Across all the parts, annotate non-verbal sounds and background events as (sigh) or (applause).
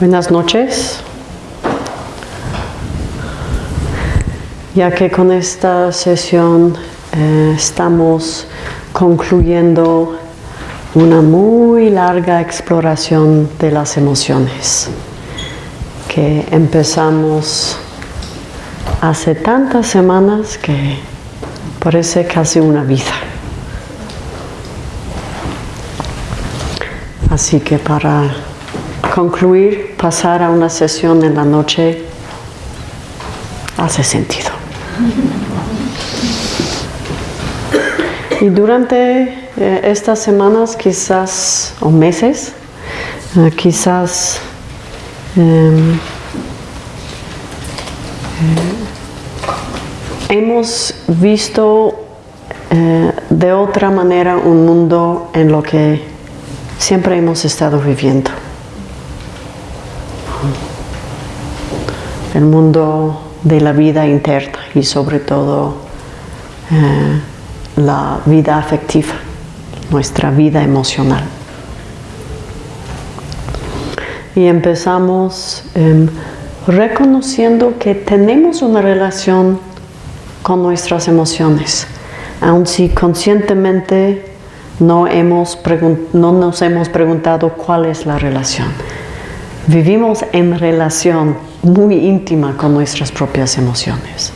Buenas noches. Ya que con esta sesión eh, estamos concluyendo una muy larga exploración de las emociones que empezamos hace tantas semanas que parece casi una vida. Así que para concluir, pasar a una sesión en la noche hace sentido. Y durante eh, estas semanas, quizás, o meses, eh, quizás em, eh, hemos visto de otra manera un mundo en lo que siempre hemos estado viviendo. El mundo de la vida interna y sobre todo eh, la vida afectiva, nuestra vida emocional. Y empezamos em, reconociendo que tenemos una relación con nuestras emociones, aun si conscientemente no, hemos no nos hemos preguntado cuál es la relación. Vivimos en relación muy íntima con nuestras propias emociones.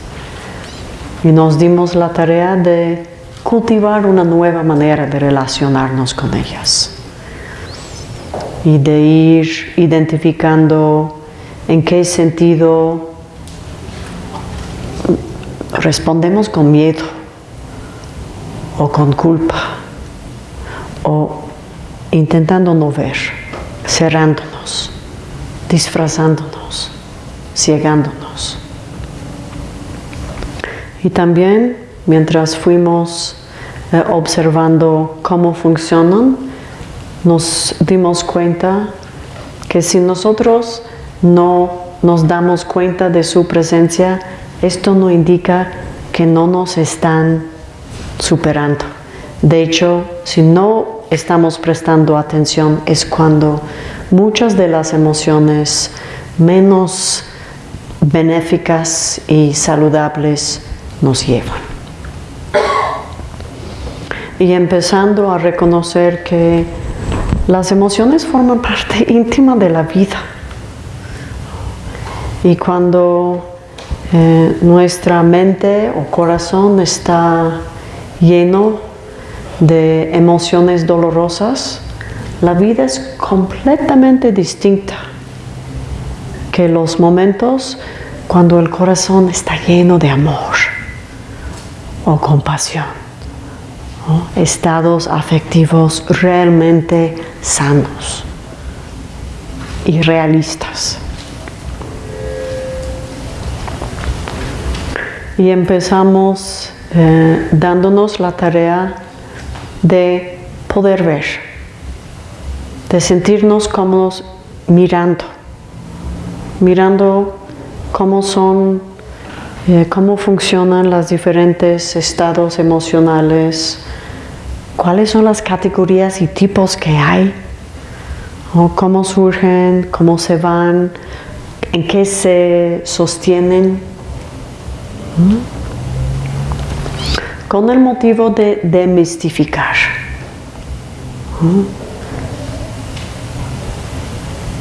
Y nos dimos la tarea de cultivar una nueva manera de relacionarnos con ellas. Y de ir identificando en qué sentido respondemos con miedo o con culpa o intentando no ver, cerrándonos, disfrazándonos, ciegándonos. Y también mientras fuimos eh, observando cómo funcionan, nos dimos cuenta que si nosotros no nos damos cuenta de su presencia, esto no indica que no nos están superando. De hecho, si no estamos prestando atención es cuando muchas de las emociones menos benéficas y saludables nos llevan. Y empezando a reconocer que las emociones forman parte (laughs) íntima de la vida. Y cuando eh, nuestra mente o corazón está lleno de emociones dolorosas, la vida es completamente distinta que los momentos cuando el corazón está lleno de amor o compasión, estados afectivos realmente sanos y realistas. Y empezamos eh, dándonos la tarea de poder ver, de sentirnos cómodos mirando, mirando cómo son, eh, cómo funcionan los diferentes estados emocionales, cuáles son las categorías y tipos que hay, cómo surgen, cómo se van, en qué se sostienen. Con el motivo de demistificar.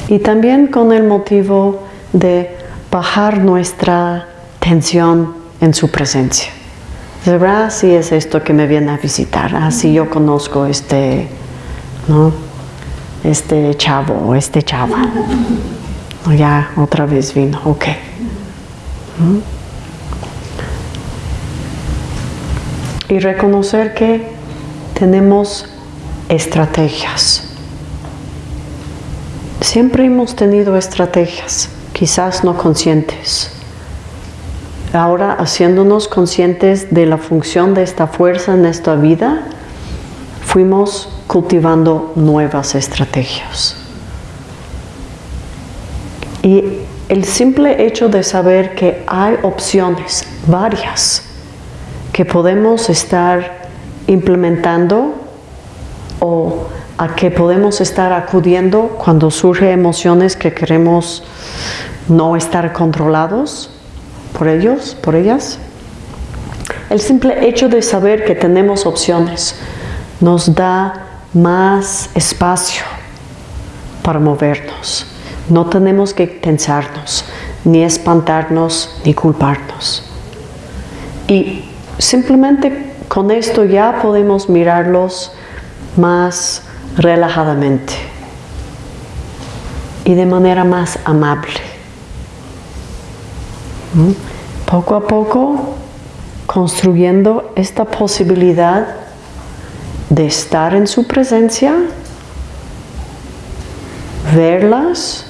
Y también con el motivo de bajar nuestra tensión en su presencia. ¿Verdad? Si es esto que me viene a visitar. Así yo conozco este, ¿no? Este chavo este chava. (laughs) Ya otra vez vino. Ok. y reconocer que tenemos estrategias. Siempre hemos tenido estrategias, quizás no conscientes. Ahora, haciéndonos conscientes de la función de esta fuerza en nuestra vida, fuimos cultivando nuevas estrategias. Y el simple hecho de saber que hay opciones, varias, que podemos estar implementando o a que podemos estar acudiendo cuando surgen emociones que queremos no estar controlados por ellos, por ellas. El simple hecho de saber que tenemos opciones nos da más espacio para movernos. No tenemos que tensarnos, ni espantarnos, ni culparnos. Y simplemente con esto ya podemos mirarlos más relajadamente y de manera más amable. Poco a poco construyendo esta posibilidad de estar en su presencia, verlas,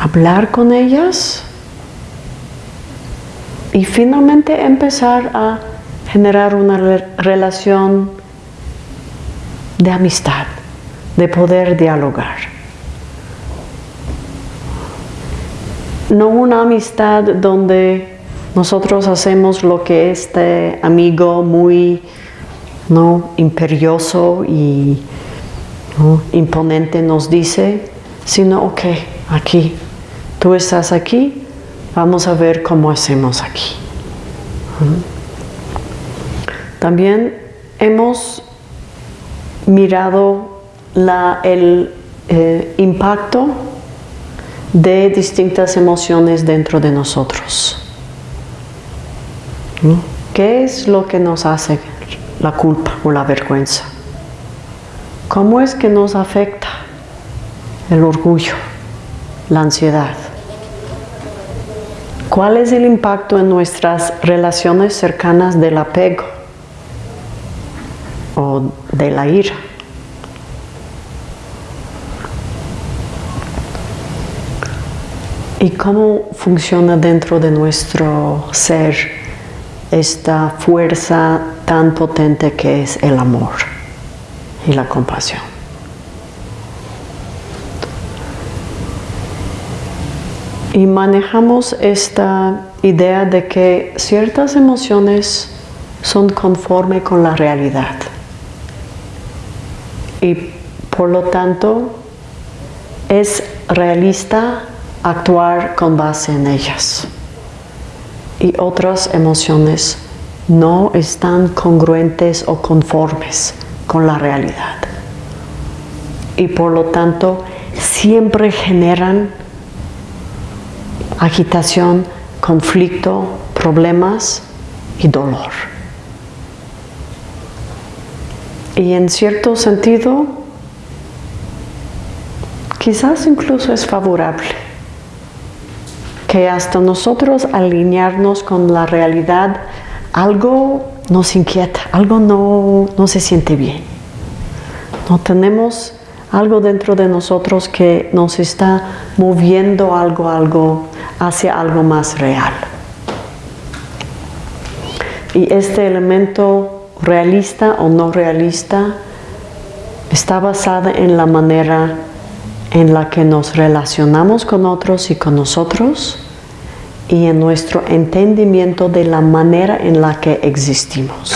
hablar con ellas y finalmente empezar a generar una relación de amistad, de poder dialogar. No una amistad donde nosotros hacemos lo que este amigo muy ¿no? imperioso y imponente nos dice, sino, ok, aquí, tú estás aquí, vamos a ver cómo hacemos aquí. También hemos mirado el eh, impacto de distintas emociones dentro de nosotros. ¿Qué es lo que nos hace la culpa o la vergüenza? ¿Cómo es que nos afecta el orgullo, la ansiedad? ¿Cuál es el impacto en nuestras relaciones cercanas del apego o de la ira? ¿Y cómo funciona dentro de nuestro ser esta fuerza tan potente que es el amor y la compasión? Y manejamos esta idea de que ciertas emociones son conforme con la realidad. Y por lo tanto es realista actuar con base en ellas. Y otras emociones no están congruentes o conformes con la realidad. Y por lo tanto siempre generan agitación, conflicto, problemas y dolor. Y en cierto sentido, quizás incluso es favorable que hasta nosotros alinearnos con la realidad, algo nos inquieta, algo no, no se siente bien. No tenemos algo dentro de nosotros que nos está moviendo algo, algo hacia algo más real. Y este elemento realista o no realista está basado en la manera en la que nos relacionamos con otros y con nosotros y en nuestro entendimiento de la manera en la que existimos.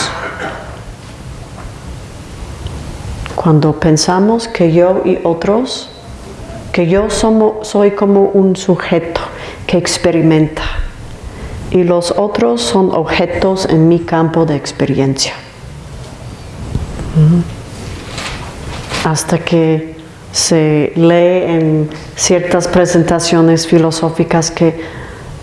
Cuando pensamos que yo y otros, que yo soy como un sujeto que experimenta y los otros son objetos en mi campo de experiencia. Hasta que se lee en ciertas presentaciones filosóficas que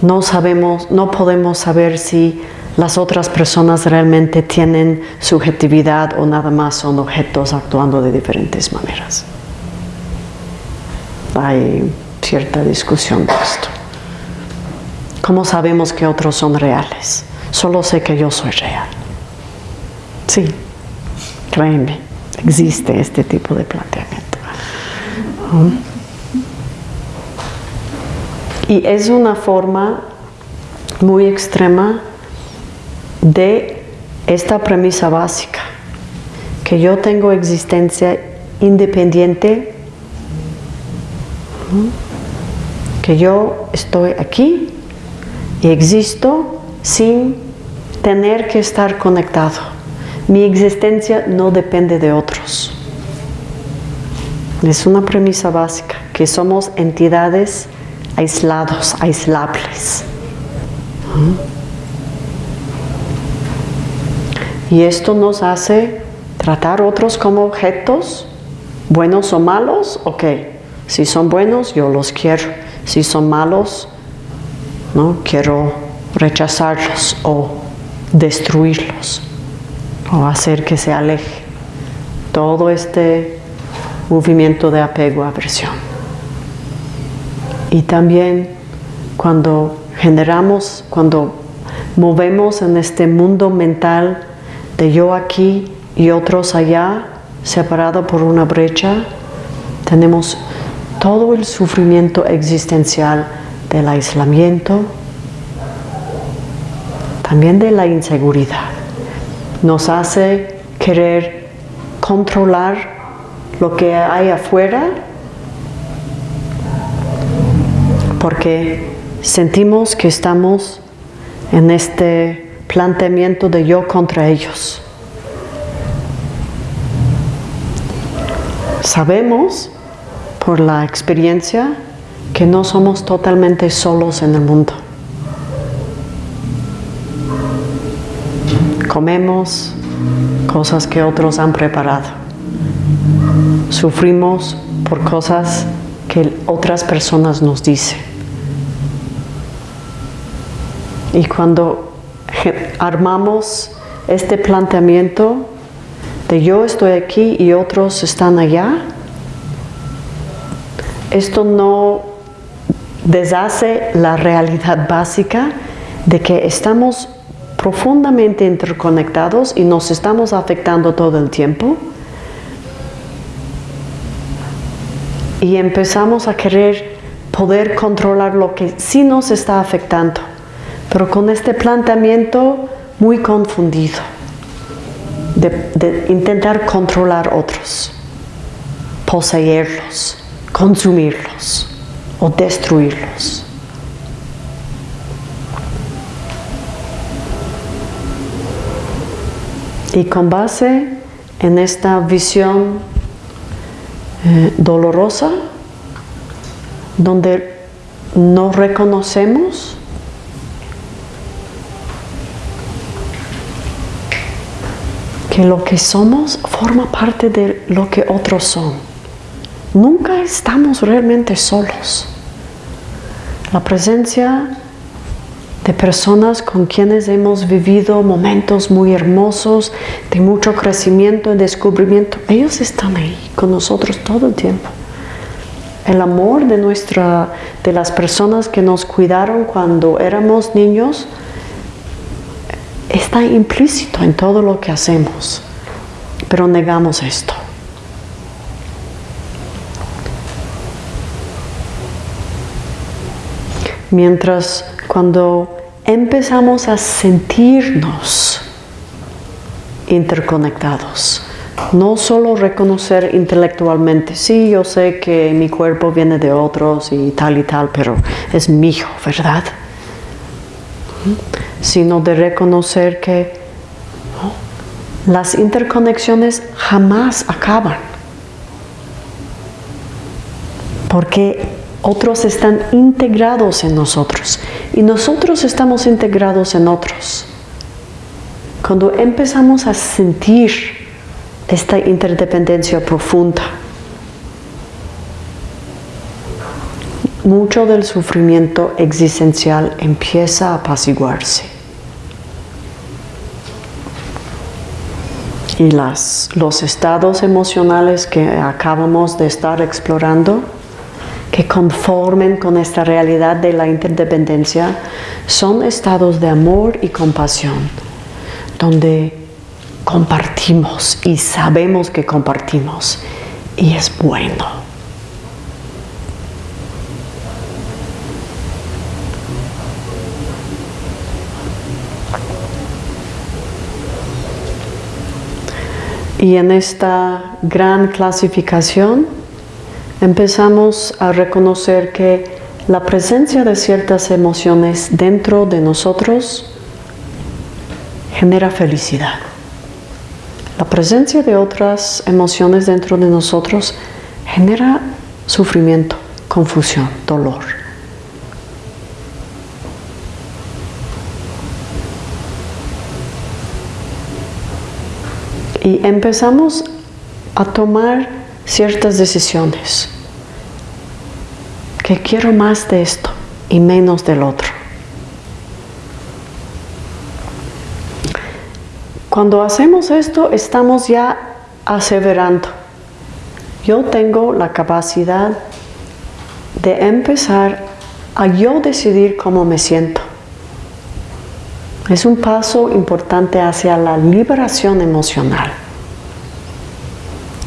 no sabemos, no podemos saber si las otras personas realmente tienen subjetividad o nada más son objetos actuando de diferentes maneras. Hay cierta discusión de esto. ¿Cómo sabemos que otros son reales? Solo sé que yo soy real. Sí, créeme, existe este tipo de planteamiento. Y es una forma muy extrema de esta premisa básica, que yo tengo existencia independiente, que yo estoy aquí y existo sin tener que estar conectado. Mi existencia no depende de otros. Es una premisa básica, que somos entidades aislados, aislables. Y esto nos hace tratar otros como objetos, buenos o malos, ok. Si son buenos, yo los quiero. Si son malos, no quiero rechazarlos o destruirlos o hacer que se aleje. Todo este movimiento de apego, aversión. Y también cuando generamos, cuando movemos en este mundo mental de yo aquí y otros allá, separado por una brecha, tenemos todo el sufrimiento existencial del aislamiento, también de la inseguridad. Nos hace querer controlar lo que hay afuera porque sentimos que estamos en este planteamiento de yo contra ellos. Sabemos por la experiencia que no somos totalmente solos en el mundo. Comemos cosas que otros han preparado. Sufrimos por cosas que otras personas nos dicen. Y cuando armamos este planteamiento de yo estoy aquí y otros están allá, esto no deshace la realidad básica de que estamos profundamente interconectados y nos estamos afectando todo el tiempo. Y empezamos a querer poder controlar lo que sí nos está afectando pero con este planteamiento muy confundido de, intentar controlar otros, poseerlos, consumirlos o destruirlos. Y con base en esta visión eh, dolorosa, donde no reconocemos que lo que somos forma parte de lo que otros son. Nunca estamos realmente solos. La presencia de personas con quienes hemos vivido momentos muy hermosos, de mucho crecimiento y descubrimiento, ellos están ahí con nosotros todo el tiempo. El amor de, nuestra, de las personas que nos cuidaron cuando éramos niños, está implícito en todo lo que hacemos, pero negamos esto. Mientras cuando empezamos a sentirnos interconectados, no solo reconocer intelectualmente, sí, yo sé que mi cuerpo viene de otros y tal y tal, pero es mío, ¿verdad? sino de reconocer que las interconexiones jamás acaban. Porque otros están integrados en nosotros y nosotros estamos integrados en otros. Cuando empezamos a sentir esta interdependencia profunda, mucho del sufrimiento existencial empieza a apaciguarse. Y las, los estados emocionales que acabamos de estar explorando, que conformen con esta realidad de la interdependencia, son estados de amor y compasión, donde compartimos y sabemos que compartimos y es bueno. Y en esta gran clasificación empezamos a reconocer que la presencia de ciertas emociones dentro de nosotros genera felicidad. La presencia de otras emociones dentro de nosotros genera sufrimiento, confusión, dolor. Y empezamos a tomar ciertas decisiones. Que quiero más de esto y menos del otro. Cuando hacemos esto, estamos ya aseverando. Yo tengo la capacidad de empezar a yo decidir cómo me siento. Es un paso importante hacia la liberación emocional,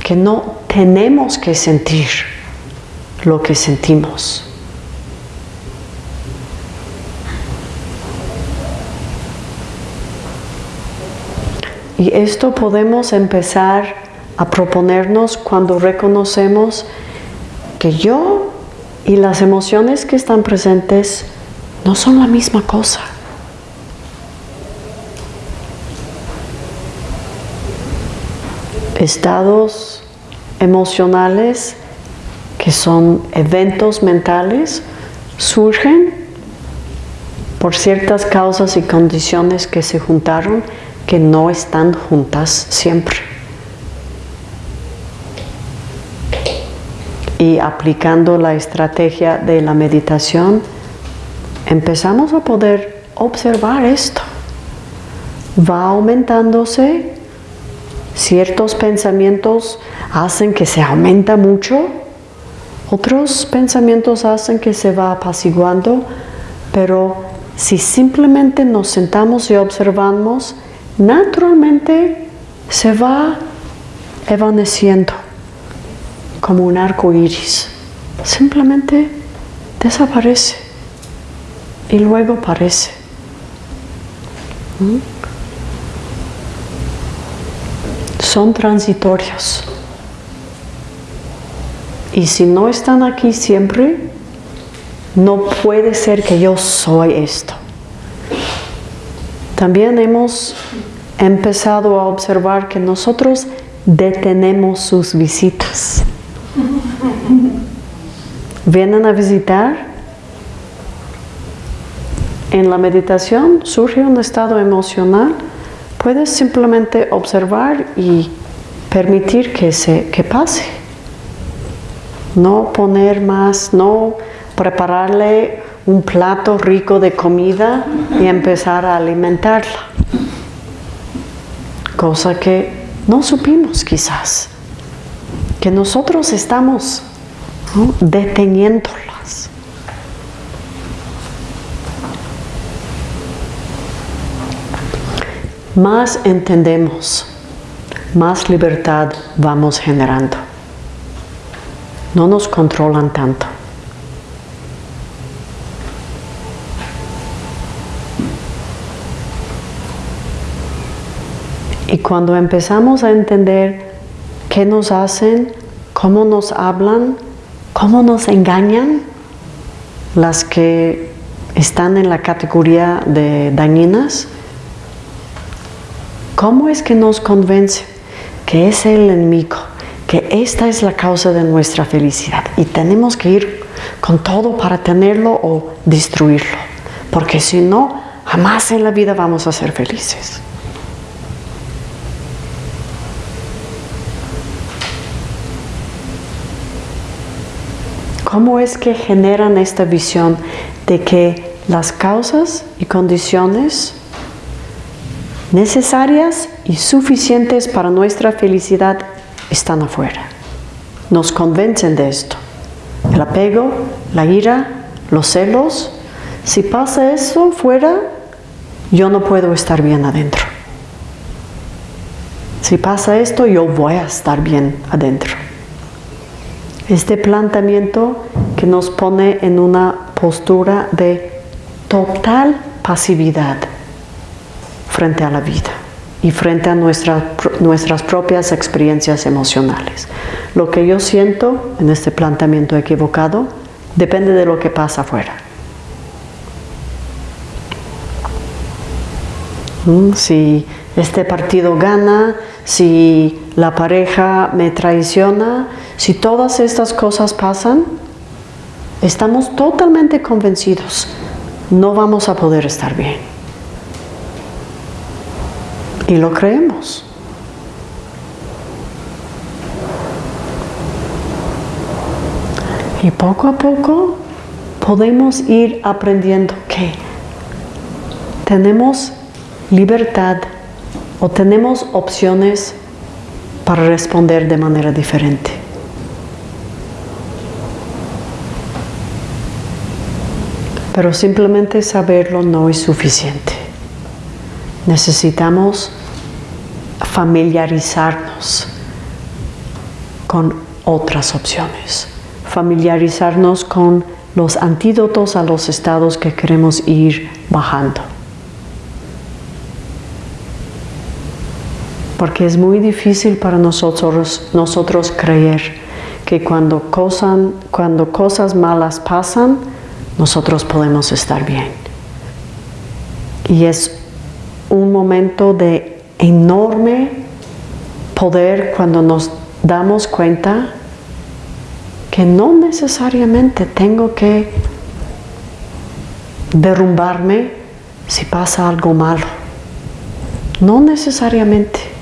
que no tenemos que sentir lo que sentimos. Y esto podemos empezar a proponernos cuando reconocemos que yo y las emociones que están presentes no son la misma cosa. Estados emocionales que son eventos mentales surgen por ciertas causas y condiciones que se juntaron que no están juntas siempre. Y aplicando la estrategia de la meditación, empezamos a poder observar esto. Va aumentándose, ciertos pensamientos hacen que se aumenta mucho, otros pensamientos hacen que se va apaciguando, pero si simplemente nos sentamos y observamos, naturalmente se va evaneciendo como un arco iris. Simplemente desaparece y luego aparece. ¿Mm? Son transitorios. Y si no están aquí siempre, no puede ser que yo soy esto. También hemos empezado a observar que nosotros detenemos sus visitas. Vienen a visitar. En la meditación surge un estado emocional. Puedes simplemente observar y permitir que, se, que pase. No poner más, no prepararle un plato rico de comida y empezar a alimentarla. Cosa que no supimos quizás, que nosotros estamos deteniéndolas. Más entendemos, más libertad vamos generando. No nos controlan tanto. Y cuando empezamos a entender qué nos hacen, cómo nos hablan, cómo nos engañan, las que están en la categoría de dañinas, ¿cómo es que nos convence que es el enemigo, que esta es la causa de nuestra felicidad y tenemos que ir con todo para tenerlo o destruirlo? Porque si no, jamás en la vida vamos a ser felices. ¿Cómo es que generan esta visión de que las causas y condiciones necesarias y suficientes para nuestra felicidad están afuera? Nos convencen de esto. El apego, la ira, los celos. Si pasa eso fuera, yo no puedo estar bien adentro. Si pasa esto, yo voy a estar bien adentro. Este planteamiento que nos pone en una postura de total pasividad frente a la vida y frente a nuestras propias experiencias emocionales. Lo que yo siento en este planteamiento equivocado depende de lo que pasa afuera. Mm, si este partido gana, si la pareja me traiciona, Si todas estas cosas pasan, estamos totalmente convencidos, no vamos a poder estar bien. Y lo creemos. Y poco a poco podemos ir aprendiendo que tenemos libertad o tenemos opciones para responder de manera diferente. Pero simplemente saberlo no es suficiente. Necesitamos familiarizarnos con otras opciones, familiarizarnos con los antídotos a los estados que queremos ir bajando. porque es muy difícil para nosotros, nosotros creer que cuando, cuando cosas malas pasan, nosotros podemos estar bien. Y es un momento de enorme poder cuando nos damos cuenta que no necesariamente tengo que derrumbarme si pasa algo malo. No necesariamente.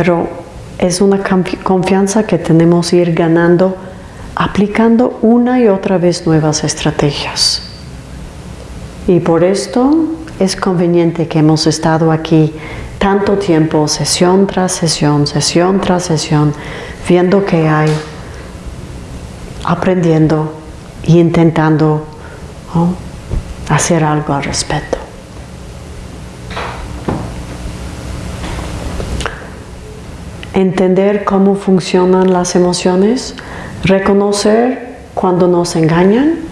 pero es una confianza que tenemos ir ganando aplicando una y otra vez nuevas estrategias. Y por esto es conveniente que hemos estado aquí tanto tiempo, sesión tras sesión, sesión tras sesión, viendo que hay, aprendiendo e intentando hacer algo al respecto. entender cómo funcionan las emociones, reconocer cuando nos engañan.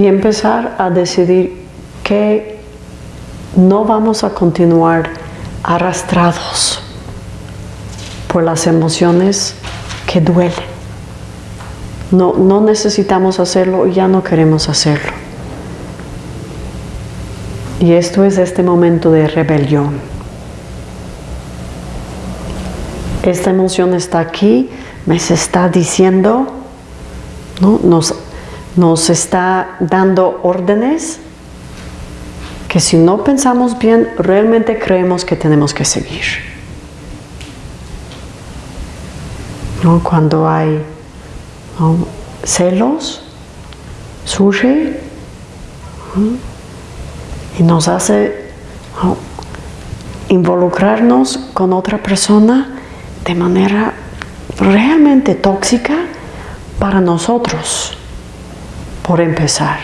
Y empezar a decidir que no vamos a continuar arrastrados por las emociones que duelen. No, no necesitamos hacerlo y ya no queremos hacerlo. Y esto es este momento de rebelión. Esta emoción está aquí, me está diciendo, ¿no? nos, nos está dando órdenes que si no pensamos bien, realmente creemos que tenemos que seguir. Cuando hay celos, surge y nos hace involucrarnos con otra persona de manera realmente tóxica para nosotros, por empezar.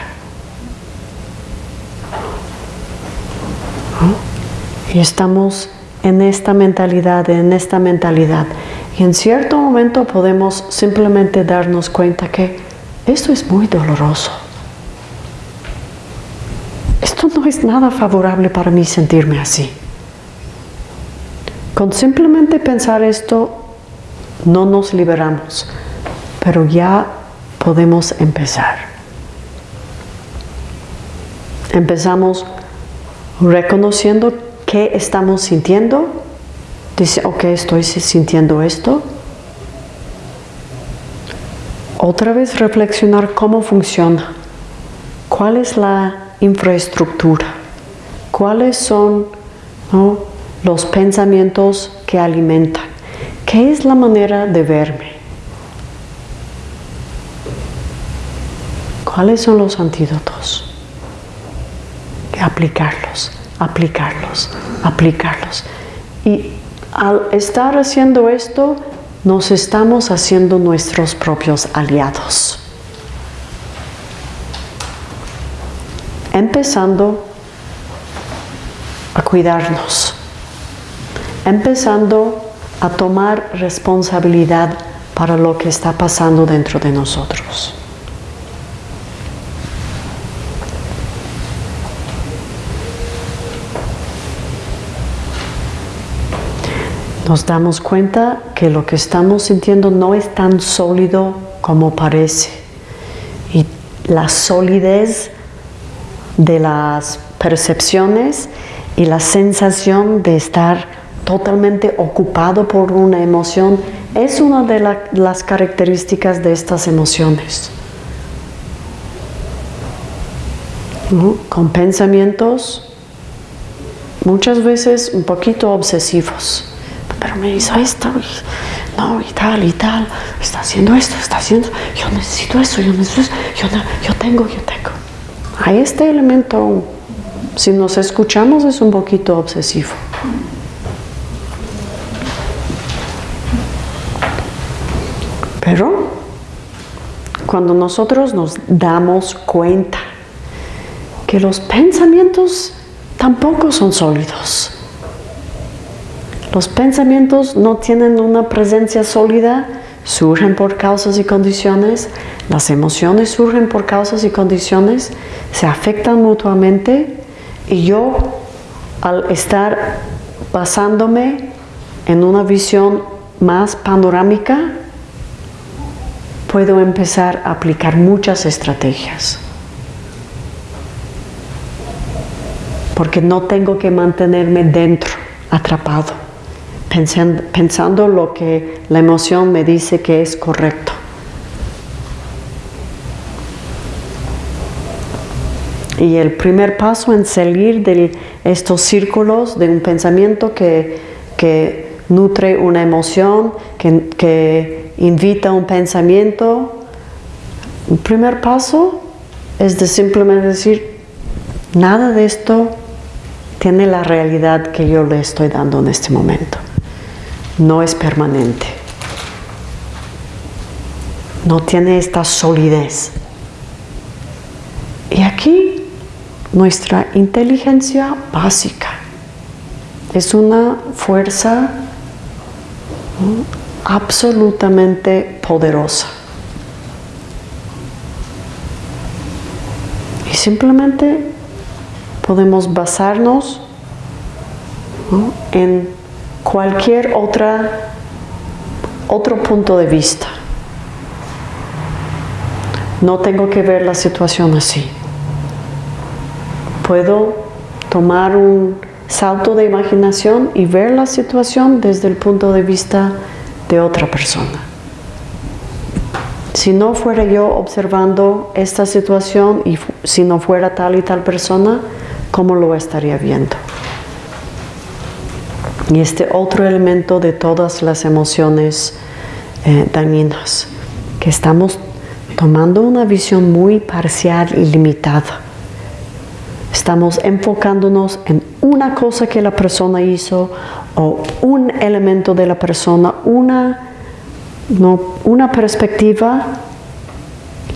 Y estamos en esta mentalidad, en esta mentalidad. Y en cierto momento podemos simplemente darnos cuenta que esto es muy doloroso. Esto no es nada favorable para mí sentirme así. Con simplemente pensar esto, no nos liberamos, pero ya podemos empezar. Empezamos reconociendo qué estamos sintiendo Dice, ok, estoy sintiendo esto. Otra vez reflexionar cómo funciona. ¿Cuál es la infraestructura? ¿Cuáles son los pensamientos que alimentan? ¿Qué es la manera de verme? ¿Cuáles son los antídotos? Aplicarlos, aplicarlos, aplicarlos. Y al estar haciendo esto, nos estamos haciendo nuestros propios aliados. Empezando a cuidarnos, empezando a tomar responsabilidad para lo que está pasando dentro de nosotros. Nos damos cuenta que lo que estamos sintiendo no es tan sólido como parece. Y la solidez de las percepciones y la sensación de estar totalmente ocupado por una emoción es una de las características de estas emociones. Con pensamientos muchas veces un poquito obsesivos. Pero me hizo esto, no, y tal, y tal, está haciendo esto, está haciendo, yo necesito eso, yo necesito eso, yo, yo tengo, yo tengo. Hay este elemento, si nos escuchamos, es un poquito obsesivo. Pero cuando nosotros nos damos cuenta que los pensamientos tampoco son sólidos, los pensamientos no tienen una presencia sólida, surgen por causas y condiciones, las emociones surgen por causas y condiciones, se afectan mutuamente. Y yo al estar basándome en una visión más panorámica, puedo empezar a aplicar muchas estrategias. Porque no tengo que mantenerme dentro, atrapado, pensando, lo que la emoción me dice que es correcto. Y el primer paso en salir de estos círculos de un pensamiento que, que nutre una emoción, que, que invita un pensamiento, el primer paso es de simplemente decir, nada de esto tiene la realidad que yo le estoy dando en este momento. No es permanente. No tiene esta solidez. Y aquí nuestra inteligencia básica es una fuerza absolutamente poderosa. Y simplemente podemos basarnos en cualquier otra, otro punto de vista. No tengo que ver la situación así. Puedo tomar un salto de imaginación y ver la situación desde el punto de vista de otra persona. Si no fuera yo observando esta situación y si no fuera tal y tal persona, ¿cómo lo estaría viendo? Y este otro elemento de todas las emociones eh, dañinas, que estamos tomando una visión muy parcial y limitada. Estamos enfocándonos en una cosa que la persona hizo o un elemento de la persona, una, no, una perspectiva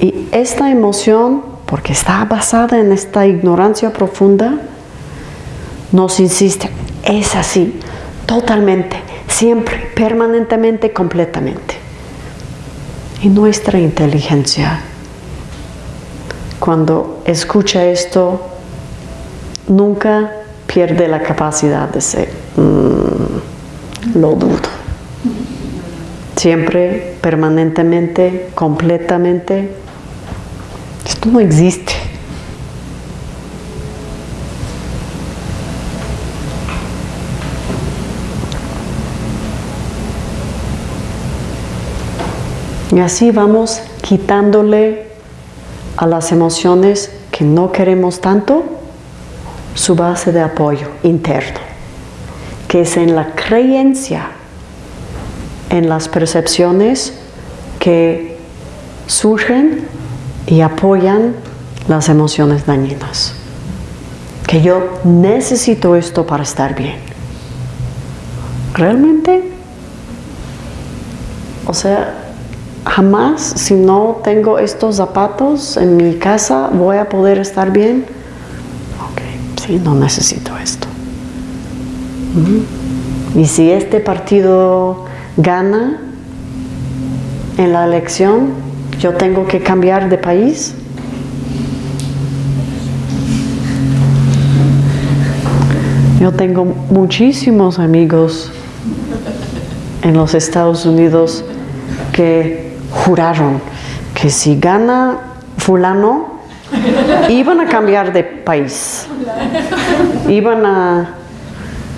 y esta emoción, porque está basada en esta ignorancia profunda, nos insiste, es así, totalmente, siempre, permanentemente, completamente. Y nuestra inteligencia, cuando escucha esto, nunca pierde la capacidad de ser, mm, lo dudo. Siempre, permanentemente, completamente, esto no existe. Y así vamos quitándole a las emociones que no queremos tanto su base de apoyo interno, que es en la creencia en las percepciones que surgen y apoyan las emociones dañinas. Que yo necesito esto para estar bien. ¿Realmente? O sea, jamás si no tengo estos zapatos en mi casa voy a poder estar bien no necesito esto. Y si este partido gana en la elección, yo tengo que cambiar de país. Yo tengo muchísimos amigos en los Estados Unidos que juraron que si gana fulano, iban a cambiar de país. Iban a...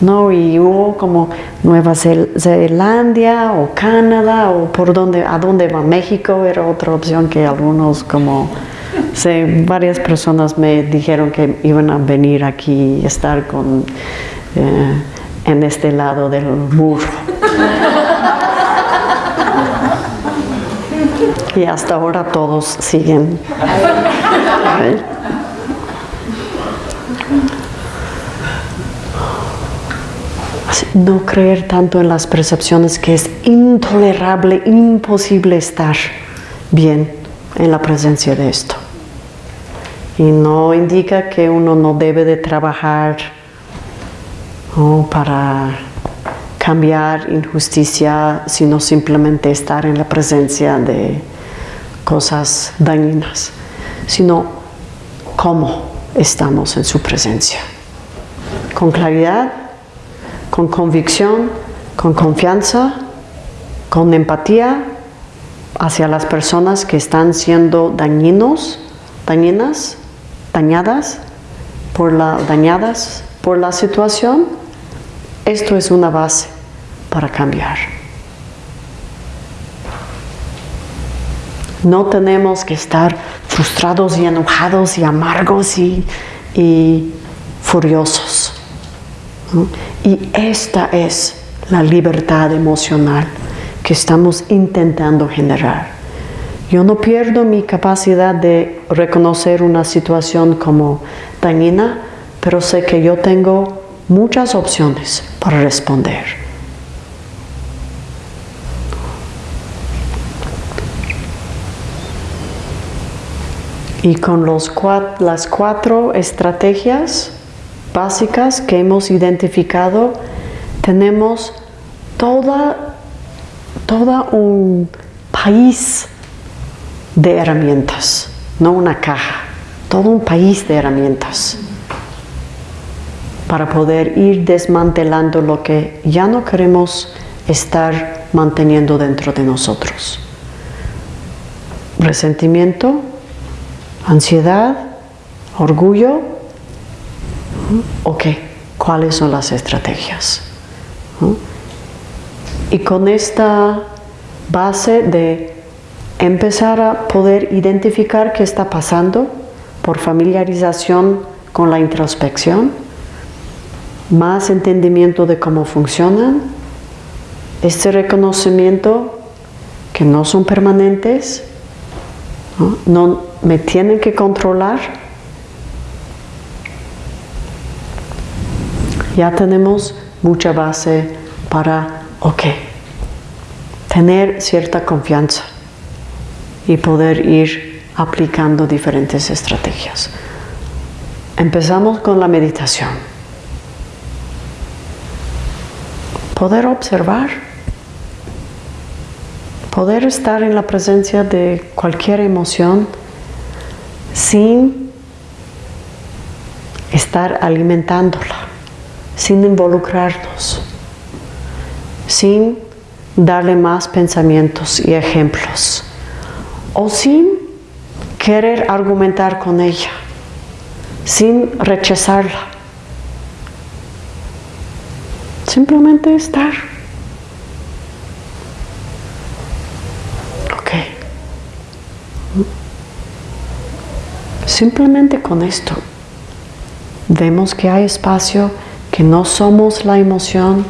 No, y hubo como Nueva Zelanda o Canadá o por dónde, a dónde va México, era otra opción que algunos como... Sí, varias personas me dijeron que iban a venir aquí y estar con, eh, en este lado del muro. Y hasta ahora todos siguen. No creer tanto en las percepciones que es intolerable, imposible estar bien en la presencia de esto. Y no indica que uno no debe de trabajar para cambiar injusticia, sino simplemente estar en la presencia de cosas dañinas, sino cómo estamos en su presencia. Con claridad, con convicción, con confianza, con empatía hacia las personas que están siendo dañinos, dañinas, dañadas por la, dañadas por la situación, esto es una base para cambiar. No tenemos que estar frustrados y enojados y amargos y, furiosos. Y esta es la libertad emocional que estamos intentando generar. Yo no pierdo mi capacidad de reconocer una situación como dañina, pero sé que yo tengo muchas opciones para responder. Y con los las cuatro estrategias básicas que hemos identificado, tenemos toda, toda un país de herramientas, no una caja, todo un país de herramientas para poder ir desmantelando lo que ya no queremos estar manteniendo dentro de nosotros. Resentimiento, ansiedad, orgullo. Ok, ¿cuáles son las estrategias? Y con esta base de empezar a poder identificar qué está pasando por familiarización con la introspección, más entendimiento de cómo funcionan, este reconocimiento que no son permanentes, no, me tienen que controlar. Ya tenemos mucha base para, ok, tener cierta confianza y poder ir aplicando diferentes estrategias. Empezamos con la meditación. Poder observar poder estar en la presencia de cualquier emoción sin estar alimentándola, sin involucrarnos, sin darle más pensamientos y ejemplos, o sin querer argumentar con ella, sin rechazarla. Simplemente estar. Simplemente con esto vemos que hay espacio, que no somos la emoción,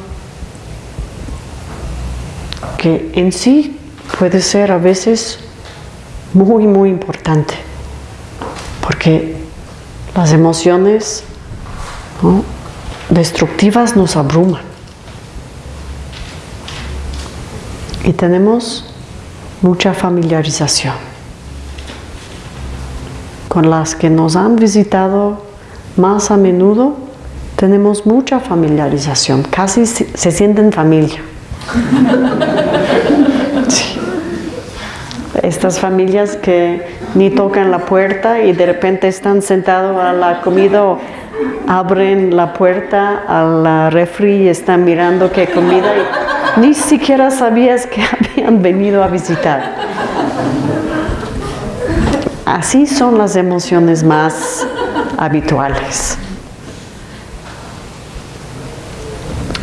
que en sí puede ser a veces muy, muy importante, porque las emociones destructivas nos abruman. Y tenemos mucha familiarización con las que nos han visitado más a menudo, tenemos mucha familiarización, casi se sienten familia. (laughs) Estas familias que ni tocan la puerta y de repente están sentados a la comida abren la puerta a la refri y están mirando qué comida ni siquiera sabías que (laughs) habían venido a visitar. Así son las emociones más habituales.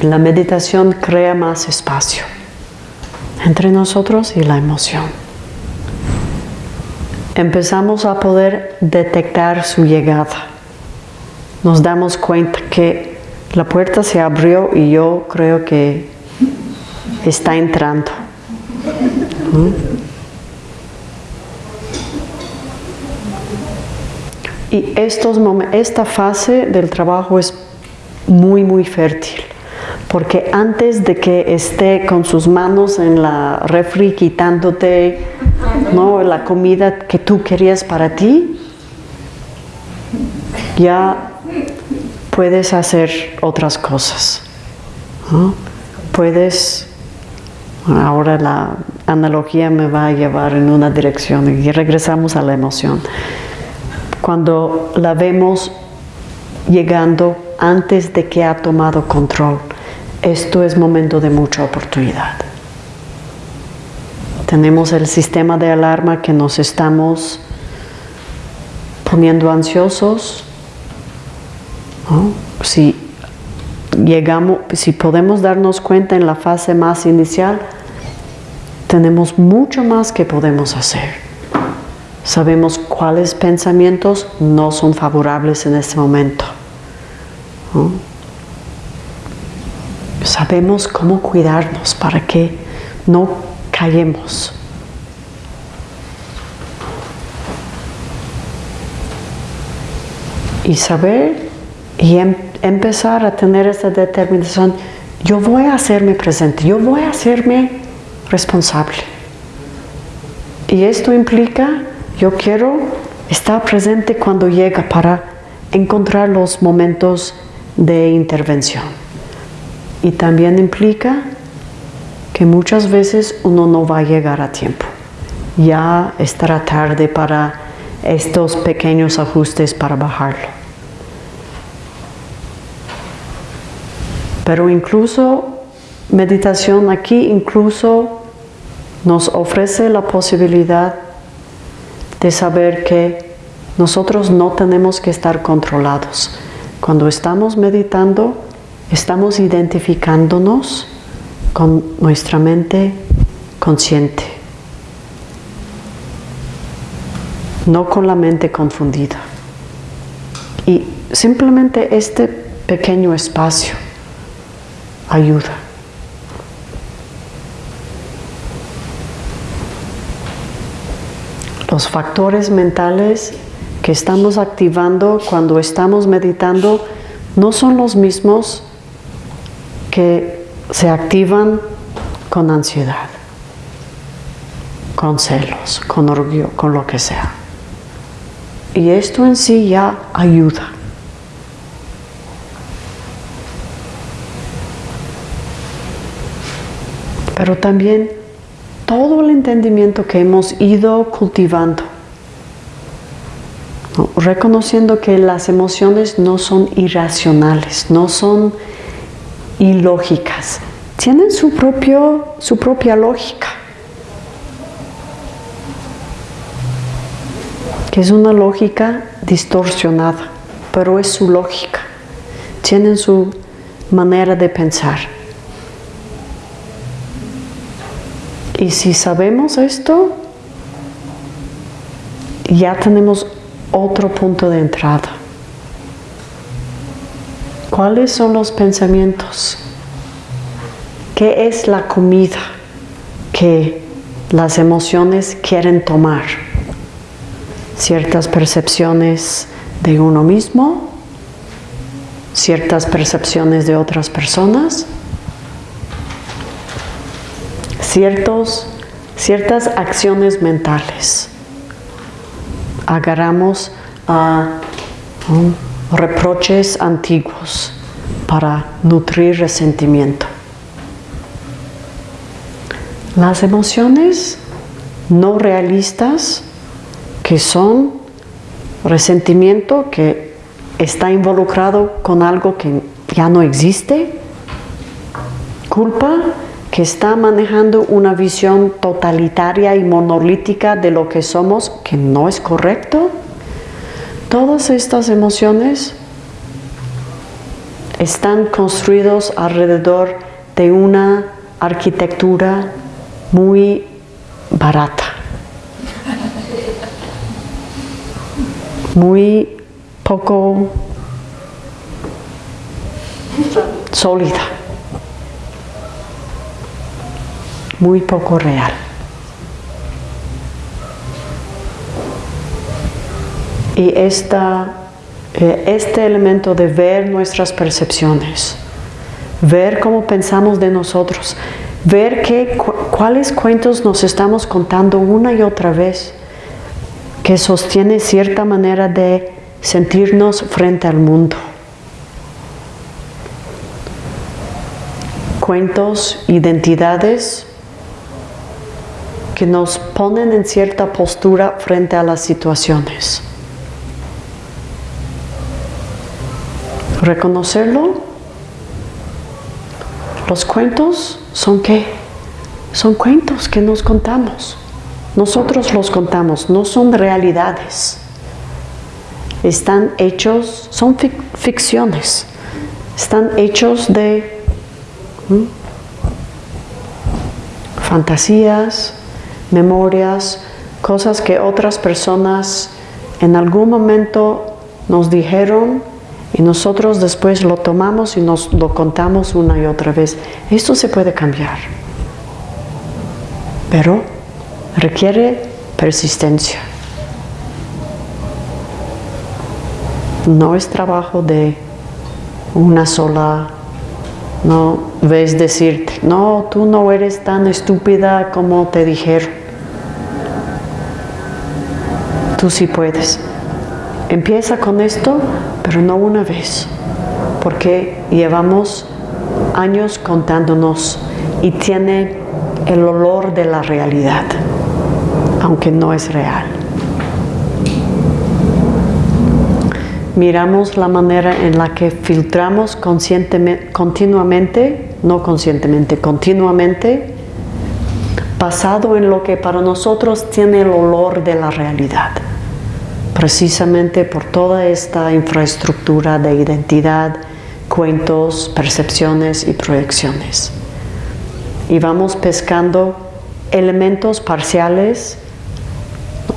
La meditación crea más espacio entre nosotros y la emoción. Empezamos a poder detectar su llegada. Nos damos cuenta que la puerta se abrió y yo creo que está entrando. Y estos esta fase del trabajo es muy, muy fértil, porque antes de que esté con sus manos en la refri quitándote ¿no? la comida que tú querías para ti, ya puedes hacer otras cosas. Puedes, ahora la analogía me va a llevar en una dirección y regresamos a la emoción. Cuando la vemos llegando antes de que ha tomado control, esto es momento de mucha oportunidad. Tenemos el sistema de alarma que nos estamos poniendo ansiosos, si llegamos, si podemos darnos cuenta en la fase más inicial, tenemos mucho más que podemos hacer. Sabemos cuáles pensamientos no son favorables en este momento. Sabemos cómo cuidarnos para que no callemos. Y saber y em, empezar a tener esa determinación, yo voy a hacerme presente, yo voy a hacerme responsable. Y esto implica, yo quiero estar presente cuando llega para encontrar los momentos de intervención. Y también implica que muchas veces uno no va a llegar a tiempo. Ya estará tarde para estos pequeños ajustes para bajarlo. Pero incluso meditación aquí incluso nos ofrece la posibilidad de saber que nosotros no tenemos que estar controlados. Cuando estamos meditando, estamos identificándonos con nuestra mente consciente, no con la mente confundida. Y simplemente este pequeño espacio ayuda. Los factores mentales que estamos activando cuando estamos meditando no son los mismos que se activan con ansiedad, con celos, con orgullo, con lo que sea. Y esto en sí ya ayuda. Pero también todo el entendimiento que hemos ido cultivando, reconociendo que las emociones no son irracionales, no son ilógicas, tienen su, propio, su propia lógica, que es una lógica distorsionada, pero es su lógica, tienen su manera de pensar. Y si sabemos esto, ya tenemos otro punto de entrada. ¿Cuáles son los pensamientos? ¿Qué es la comida que las emociones quieren tomar? Ciertas percepciones de uno mismo, ciertas percepciones de otras personas, ciertos, ciertas acciones mentales. Agarramos a reproches antiguos para nutrir resentimiento. Las emociones no realistas, que son resentimiento que está involucrado con algo que ya no existe, culpa que está manejando una visión totalitaria y monolítica de lo que somos, que no es correcto. Todas estas emociones están construidos alrededor de una arquitectura muy barata, muy poco sólida, muy poco real. Y esta, eh, este elemento de ver nuestras percepciones, ver cómo pensamos de nosotros, ver qué, cuáles cuentos nos estamos contando una y otra vez, que sostiene cierta manera de sentirnos frente al mundo. Cuentos, identidades que nos ponen en cierta postura frente a las situaciones. Reconocerlo los cuentos son qué? Son cuentos que nos contamos. Nosotros los contamos, no son realidades. Están hechos, son ficciones. Están hechos de fantasías, memorias, cosas que otras personas en algún momento nos dijeron y nosotros después lo tomamos y nos lo contamos una y otra vez. Esto se puede cambiar, pero requiere persistencia. No es trabajo de una sola, no ves decirte, no, tú no eres tan estúpida como te dijeron. Tú sí puedes. Empieza con esto, pero no una vez, porque llevamos años contándonos y tiene el olor de la realidad, aunque no es real. Miramos la manera en la que filtramos conscientemente, continuamente, no conscientemente, continuamente, basado en lo que para nosotros tiene el olor de la realidad precisamente por toda esta infraestructura de identidad, cuentos, percepciones y proyecciones. Y vamos pescando elementos parciales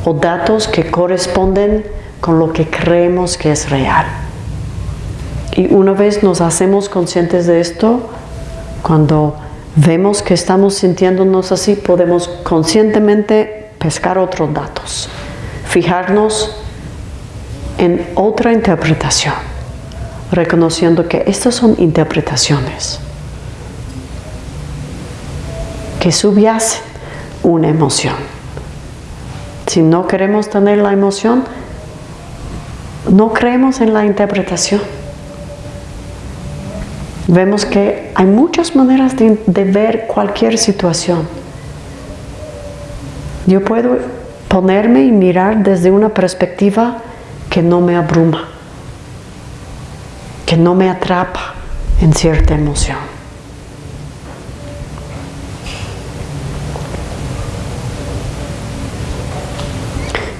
o datos que corresponden con lo que creemos que es real. Y una vez nos hacemos conscientes de esto, cuando vemos que estamos sintiéndonos así, podemos conscientemente pescar otros datos, fijarnos en otra interpretación, reconociendo que estas son interpretaciones que subyacen una emoción. Si no queremos tener la emoción, no creemos en la interpretación. Vemos que hay muchas maneras de, de ver cualquier situación. Yo puedo ponerme y mirar desde una perspectiva que no me abruma, que no me atrapa en cierta emoción.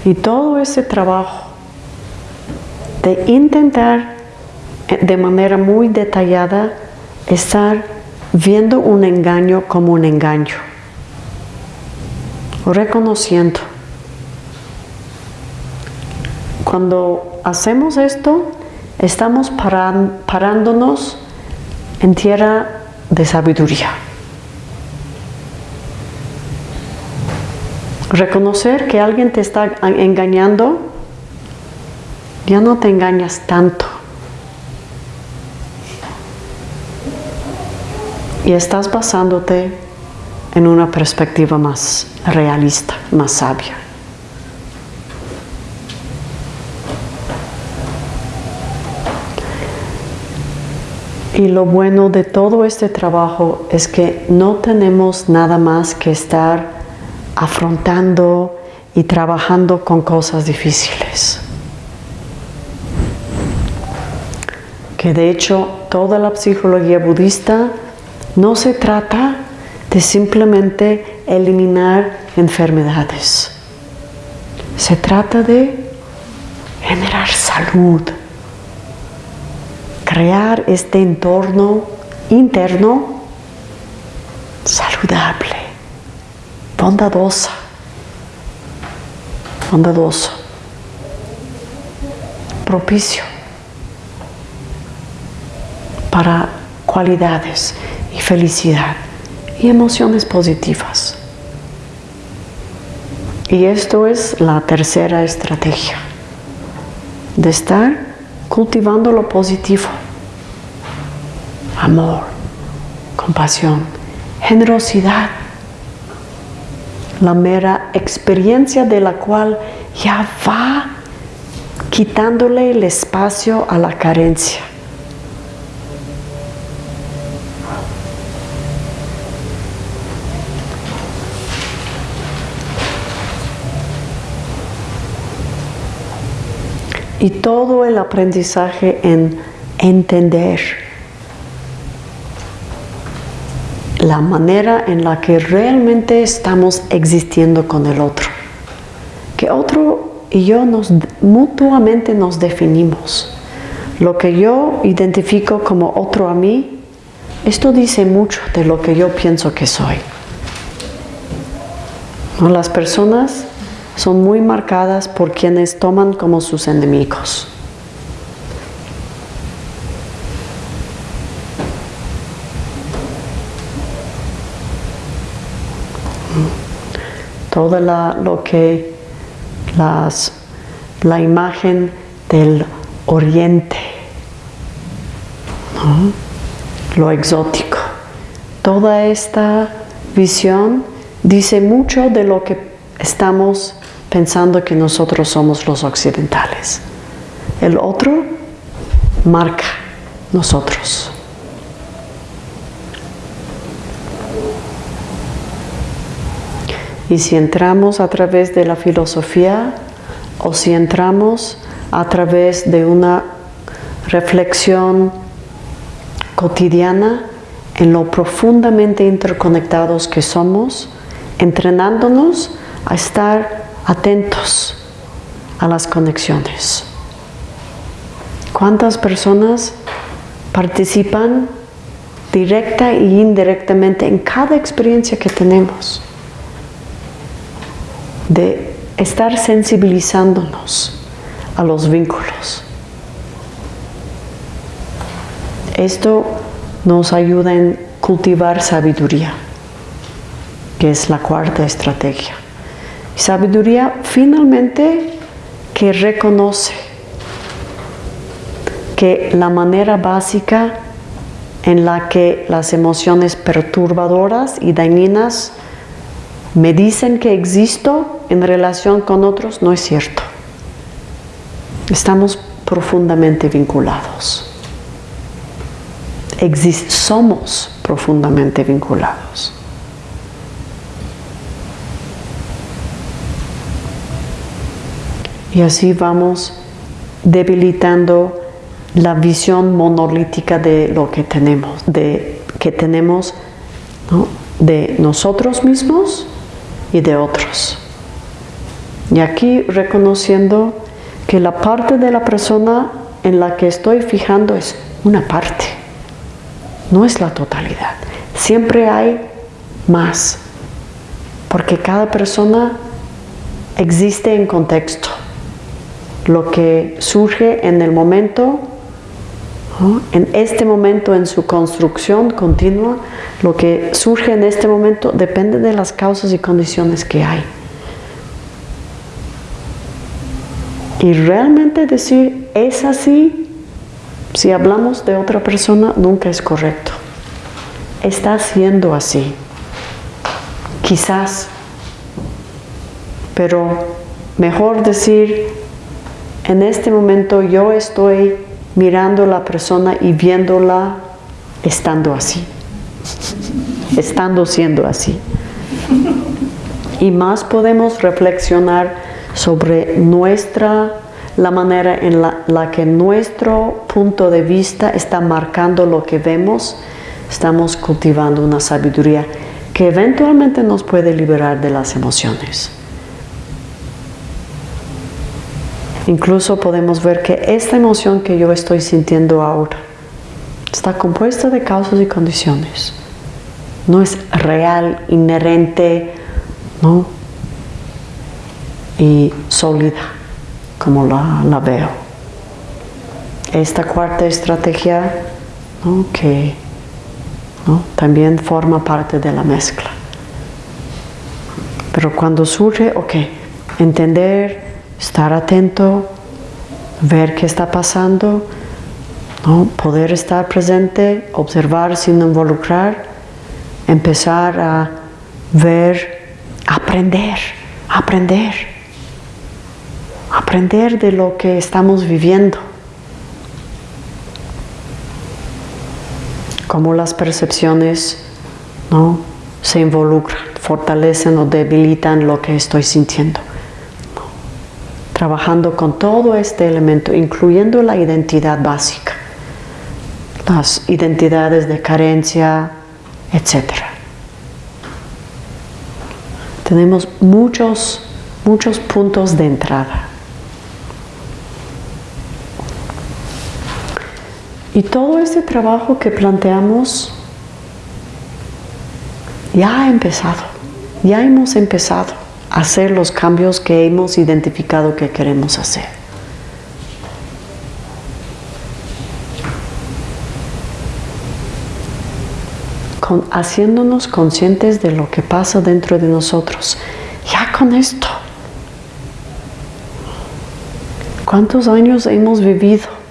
Y todo ese trabajo de intentar eh, de manera muy detallada estar viendo un engaño como un engaño, reconociendo Cuando hacemos esto, estamos parándonos en tierra de sabiduría. Reconocer que alguien te está engañando, ya no te engañas tanto. Y estás basándote en una perspectiva más realista, más sabia. Y lo bueno de todo este trabajo es que no tenemos nada más que estar afrontando y trabajando con cosas difíciles. Que de hecho toda la psicología budista no se trata de simplemente eliminar enfermedades. Se trata de generar salud, crear este entorno interno saludable, bondadosa, bondadoso, propicio para cualidades y felicidad y emociones positivas. Y esto es la tercera estrategia, de estar cultivando lo positivo, amor, compasión, generosidad, la mera experiencia de la cual ya va quitándole el espacio a la carencia. Y todo el aprendizaje en entender la manera en la que realmente estamos existiendo con el otro. Que otro y yo nos, mutuamente nos definimos. Lo que yo identifico como otro a mí, esto dice mucho de lo que yo pienso que soy. Las personas son muy marcadas por quienes toman como sus enemigos. Toda la, lo que las, la imagen del oriente, lo exótico. Toda esta visión dice mucho de lo que estamos pensando que nosotros somos los occidentales. El otro marca nosotros. Y si entramos a través de la filosofía o si entramos a través de una reflexión cotidiana en lo profundamente interconectados que somos, entrenándonos a estar atentos a las conexiones. ¿Cuántas personas participan directa e indirectamente en cada experiencia que tenemos? De estar sensibilizándonos a los vínculos. Esto nos ayuda en cultivar sabiduría, que es la cuarta estrategia. Sabiduría finalmente que reconoce que la manera básica en la que las emociones perturbadoras y dañinas me dicen que existo en relación con otros, no es cierto. Estamos profundamente vinculados. somos profundamente vinculados. Y así vamos debilitando la visión monolítica de lo que tenemos, de que tenemos de nosotros mismos y de otros. Y aquí reconociendo que la parte de la persona en la que estoy fijando es una parte, no es la totalidad. Siempre hay más, porque cada persona existe en contexto. Lo que surge en el momento en este momento, en su construcción continua, lo que surge en este momento depende de las causas y condiciones que hay. Y realmente decir es así, si hablamos de otra persona, nunca es correcto. Está siendo así. Quizás. Pero mejor decir, en este momento yo estoy mirando a la persona y viéndola estando así, estando siendo así. Y más podemos reflexionar sobre nuestra, la manera en la, la que nuestro punto de vista está marcando lo que vemos, estamos cultivando una sabiduría que eventualmente nos puede liberar de las emociones. Incluso podemos ver que esta emoción que yo estoy sintiendo ahora está compuesta de causas y condiciones. No es real, inherente, ¿no? Y sólida, como la, veo. Esta cuarta estrategia, que también forma parte de la mezcla. Pero cuando surge, ok, entender, estar atento, ver qué está pasando, poder estar presente, observar sin involucrar, empezar a ver, aprender, aprender, aprender de lo que estamos viviendo. Cómo las percepciones ¿no? se involucran, fortalecen o debilitan lo que estoy sintiendo trabajando con todo este elemento, incluyendo la identidad básica, las identidades de carencia, etc. Tenemos muchos, muchos puntos de entrada. Y todo este trabajo que planteamos ya ha empezado, ya hemos empezado hacer los cambios que hemos identificado que queremos hacer. haciéndonos conscientes de lo que pasa dentro de nosotros. Ya con esto. ¿Cuántos años hemos vivido?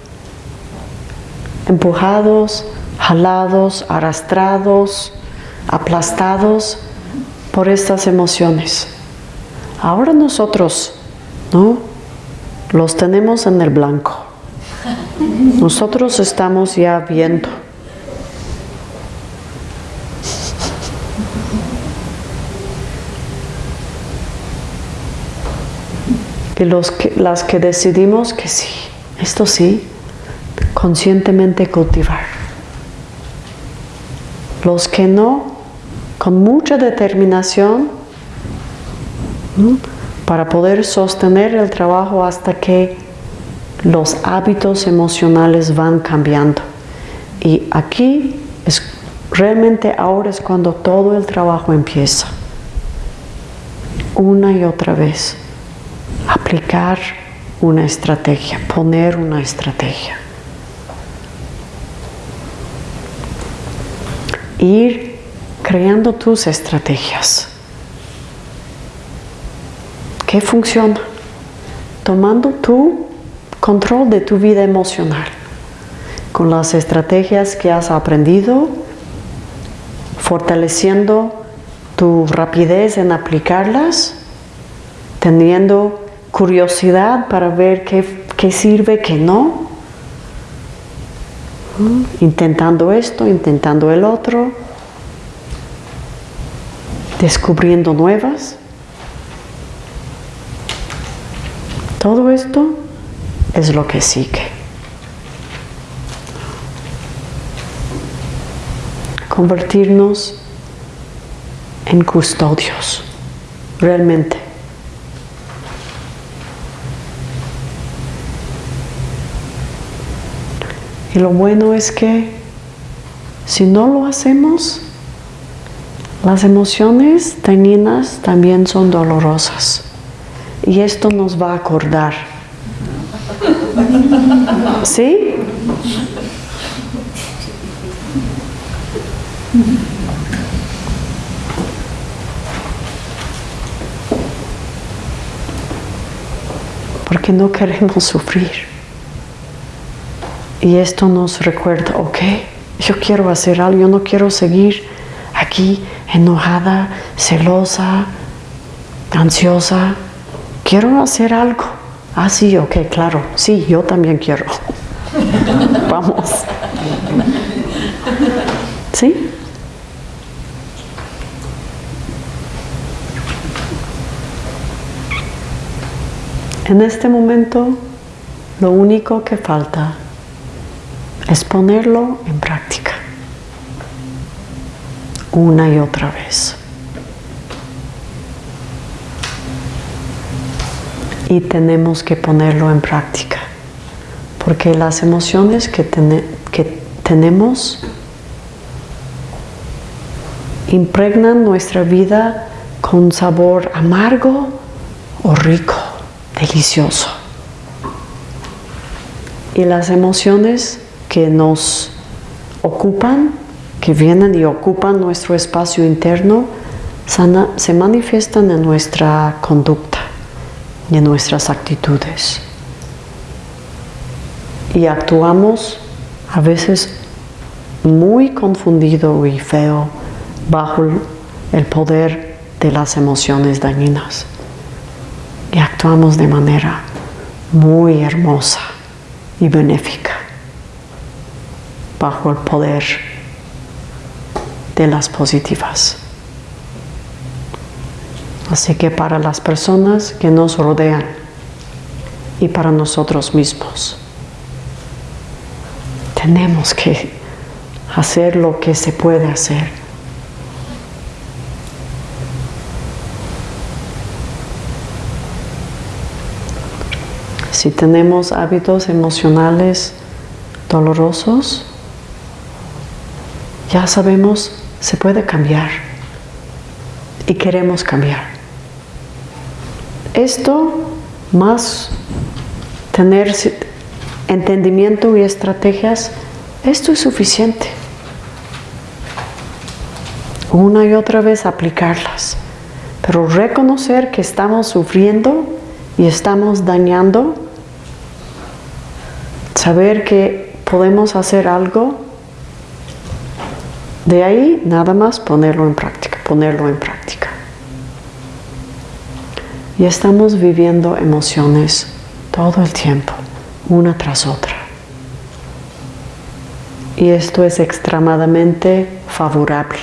Empujados, jalados, arrastrados, aplastados por estas emociones. Ahora nosotros, ¿no? Los tenemos en el blanco. Nosotros estamos ya viendo. Y los que, las que decidimos que sí, esto sí, conscientemente cultivar. Los que no, con mucha determinación, para poder sostener el trabajo hasta que los hábitos emocionales van cambiando. Y aquí es realmente ahora es cuando todo el trabajo empieza. Una y otra vez. Aplicar una estrategia, poner una estrategia. Ir creando tus estrategias. ¿Qué funciona? Tomando tu control de tu vida emocional, con las estrategias que has aprendido, fortaleciendo tu rapidez en aplicarlas, teniendo curiosidad para ver qué, qué sirve, qué no, intentando esto, intentando el otro, descubriendo nuevas. Todo esto es lo que sigue. Convertirnos en custodios, realmente. Y lo bueno es que si no lo hacemos, las emociones dañinas también son dolorosas y esto nos va a acordar. ¿Sí? Porque no queremos sufrir. Y esto nos recuerda, ok, yo quiero hacer algo, yo no quiero seguir aquí enojada, celosa, ansiosa quiero hacer algo. Ah, sí, ok, claro. Sí, yo también quiero. (laughs) Vamos. ¿Sí? En este momento, lo único que falta es ponerlo en práctica. una y otra vez. Y tenemos que ponerlo en práctica, porque las emociones que, que tenemos impregnan nuestra vida con sabor amargo o rico, delicioso. Y las emociones que nos ocupan, que vienen y ocupan nuestro espacio interno, se manifiestan en nuestra conducta y en nuestras actitudes. Y actuamos a veces muy confundido y feo bajo el poder de las emociones dañinas. Y actuamos de manera muy hermosa y benéfica bajo el poder de las positivas. Así que para las personas que nos rodean y para nosotros mismos, tenemos que hacer lo que se puede hacer Si tenemos hábitos emocionales dolorosos, ya sabemos, se puede cambiar y queremos cambiar. Esto más tener entendimiento y estrategias, esto es suficiente. Una y otra vez aplicarlas, pero reconocer que estamos sufriendo y estamos dañando saber que podemos hacer algo, de ahí nada más ponerlo en práctica, ponerlo en práctica. Y estamos viviendo emociones todo el tiempo, una tras otra. Y esto es extremadamente favorable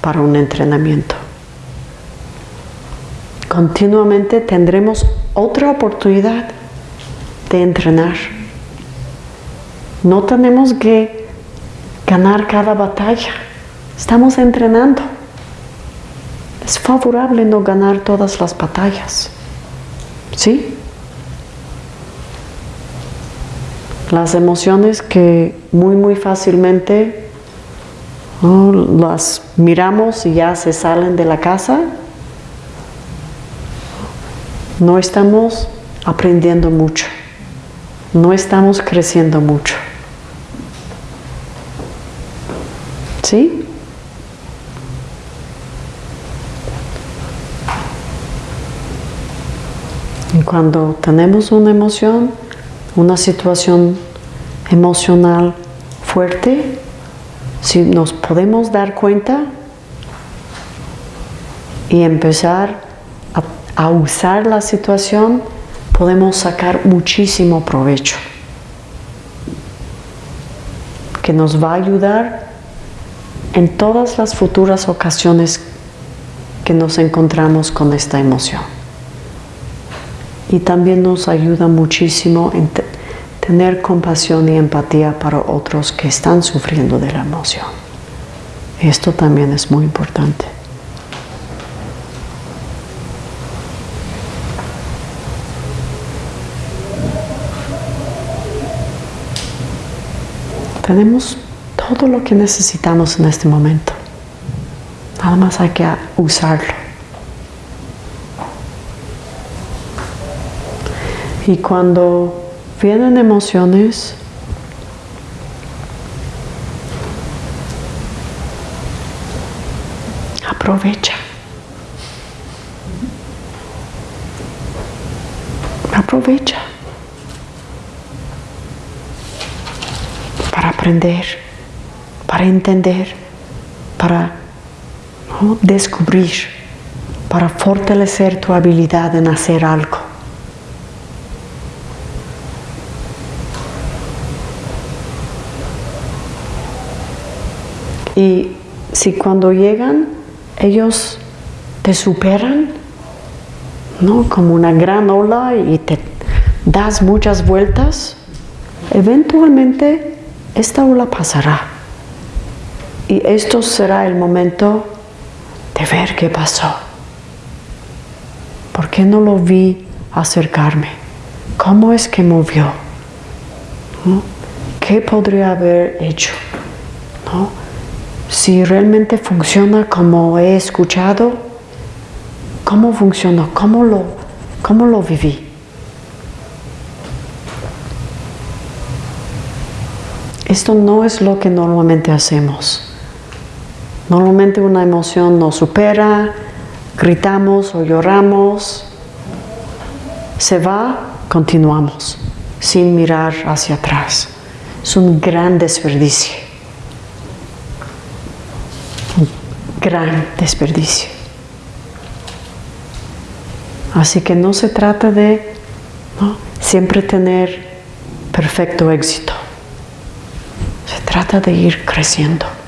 para un entrenamiento. Continuamente tendremos otra oportunidad de entrenar no tenemos que ganar cada batalla. Estamos entrenando. Es favorable no ganar todas las batallas. ¿Sí? Las emociones que muy muy fácilmente las miramos y ya se salen de la casa, no estamos aprendiendo mucho, no estamos creciendo mucho. ¿Sí? Y cuando tenemos una emoción, una situación emocional fuerte, si nos podemos dar cuenta y empezar a, a usar la situación, podemos sacar muchísimo provecho que nos va a ayudar en todas las futuras ocasiones que nos encontramos con esta emoción. Y también nos ayuda muchísimo en tener compasión y empatía para otros que están sufriendo de la emoción. Esto también es muy importante. Tenemos todo lo que necesitamos en este momento. Nada más hay que usarlo. Y cuando vienen emociones, aprovecha. Aprovecha para aprender para entender, para descubrir, para fortalecer tu habilidad en hacer algo. Y si cuando llegan ellos te superan, ¿no? Como una gran ola y te das muchas vueltas, eventualmente esta ola pasará Y esto será el momento de ver qué pasó. ¿Por qué no lo vi acercarme? ¿Cómo es que movió? ¿Qué podría haber hecho? Si realmente funciona como he escuchado, ¿cómo funcionó? ¿Cómo lo, cómo lo viví? Esto no es lo que normalmente hacemos. Normalmente una emoción nos supera, gritamos o lloramos, se va, continuamos, sin mirar hacia atrás. Es un gran desperdicio. Un gran desperdicio. Así que no se trata de siempre tener perfecto éxito. Se trata de ir creciendo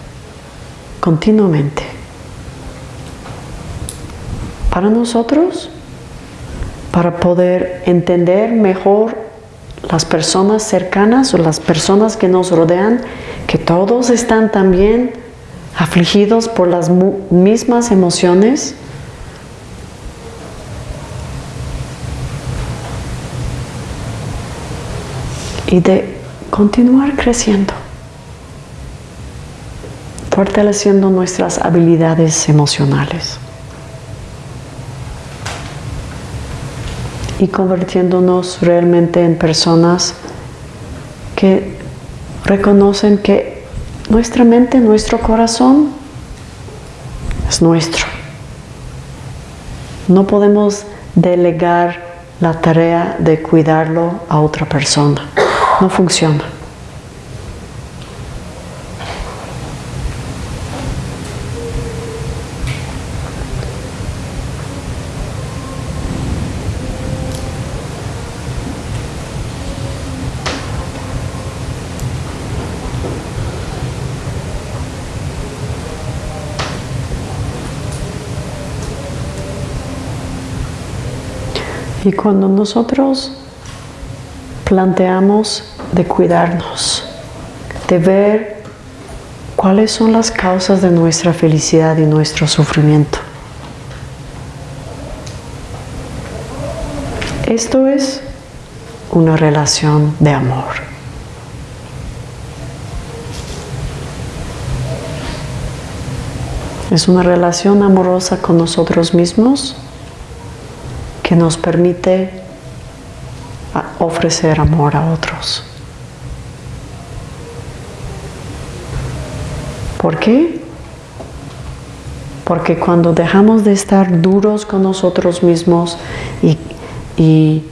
continuamente. Para nosotros, para poder entender mejor las personas cercanas o las personas que nos rodean, que todos están también afligidos por las mismas emociones. Y de continuar creciendo fortaleciendo nuestras habilidades emocionales y convirtiéndonos realmente en personas que reconocen que nuestra mente, nuestro corazón es nuestro. No podemos delegar la tarea de cuidarlo a otra persona. No funciona. Y cuando nosotros planteamos de cuidarnos, de ver cuáles son las causas de nuestra felicidad y nuestro sufrimiento. Esto es una relación de amor. Es una relación amorosa con nosotros mismos que nos permite ofrecer amor a otros. ¿Por qué? Porque cuando dejamos de estar duros con nosotros mismos y,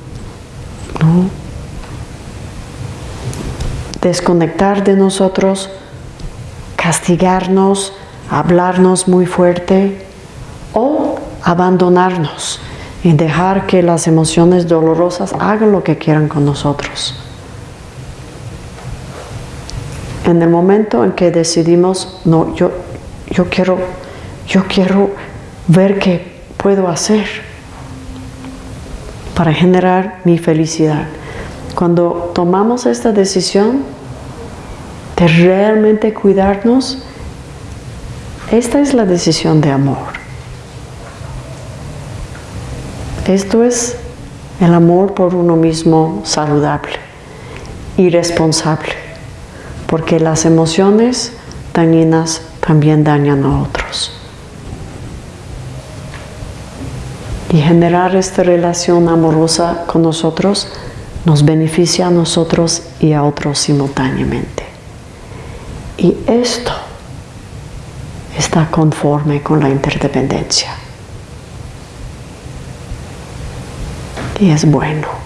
desconectar de nosotros, castigarnos, hablarnos muy fuerte o abandonarnos y dejar que las emociones dolorosas hagan lo que quieran con nosotros. En el momento en que decidimos, no, yo, yo, quiero, yo quiero ver qué puedo hacer para generar mi felicidad. Cuando tomamos esta decisión de realmente cuidarnos, esta es la decisión de amor. Esto es el amor por uno mismo saludable y responsable, porque las emociones dañinas también dañan a otros. Y generar esta relación amorosa con nosotros nos beneficia a nosotros y a otros simultáneamente. Y esto está conforme con la interdependencia. Y es bueno.